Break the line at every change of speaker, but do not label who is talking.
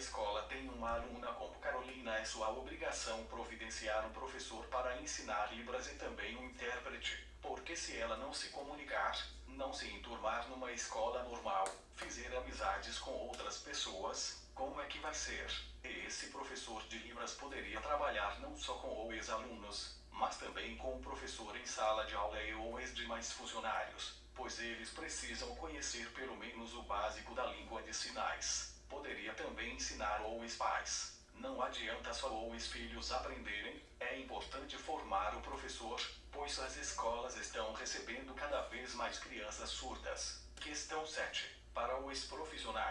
escola tem uma aluna como Carolina é sua obrigação providenciar um professor para ensinar Libras e também um intérprete, porque se ela não se comunicar, não se enturmar numa escola normal, fizer amizades com outras pessoas, como é que vai ser? Esse professor de Libras poderia trabalhar não só com os ex-alunos, mas também com o professor em sala de aula e os demais funcionários, pois eles precisam conhecer pelo menos o básico da língua de sinais. Poderia também ensinar os pais. Não adianta só os filhos aprenderem, é importante formar o professor, pois as escolas estão recebendo cada vez mais crianças surdas. Questão 7. Para os profissionais